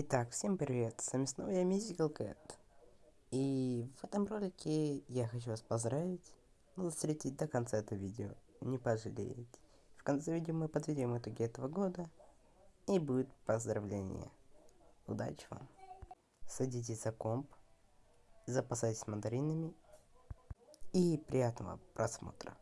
Итак, всем привет, с вами снова я Mystical Cat. И в этом ролике я хочу вас поздравить, ну, встретить до конца это видео, не пожалеете. В конце видео мы подведем итоги этого года, и будет поздравление. Удачи вам. Садитесь за комп, запасайтесь мандаринами, и приятного просмотра.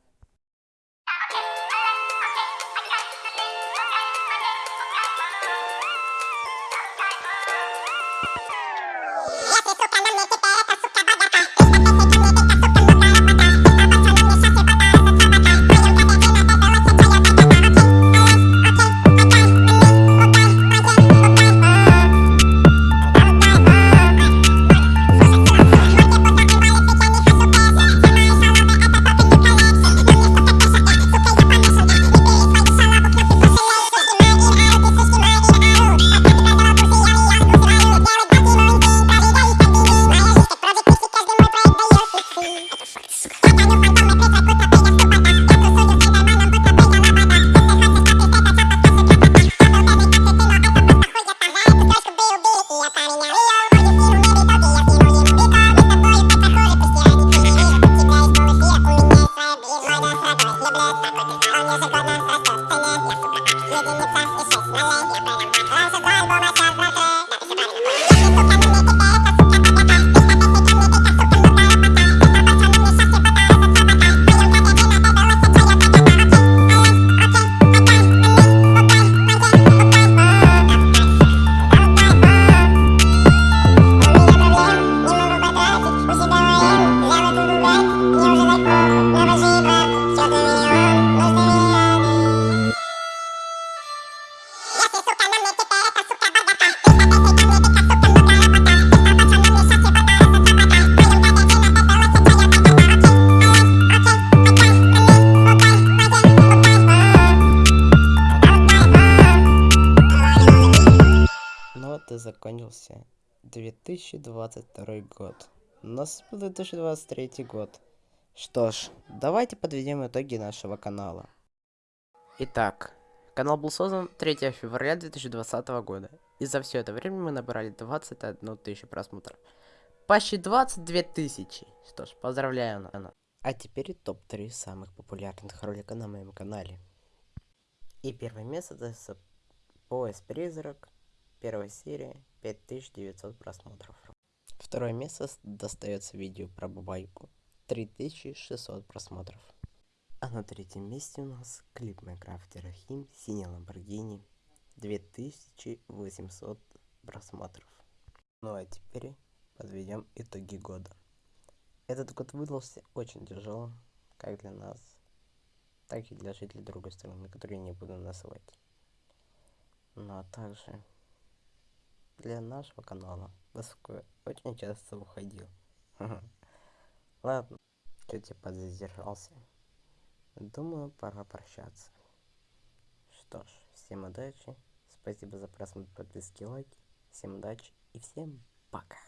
Living in the past, I'm using God, not fast, I'm singing, yes, I'm закончился 2022 год. Наступил 2023 год. Что ж, давайте подведем итоги нашего канала. Итак, канал был создан 3 февраля 2020 года. И за все это время мы набрали 21 тысячу просмотров. Почти 22 тысячи. Что ж, поздравляю, Анна. А теперь топ-3 самых популярных ролика на моем канале. И первое место это пояс призрак Первая серия 5900 просмотров. Второе место достается видео про бабайку. 3600 просмотров. А на третьем месте у нас клип Майнкрафте Рахим Синий Ламборгини 2800 просмотров. Ну а теперь подведем итоги года. Этот год выдался очень тяжелым, как для нас, так и для жителей другой страны, которые не буду называть. Ну а также для нашего канала, поскольку очень часто уходил. Ладно, чуть я подзадержался. Думаю, пора прощаться. Что ж, всем удачи, спасибо за просмотр, подписки, лайки, всем удачи и всем пока.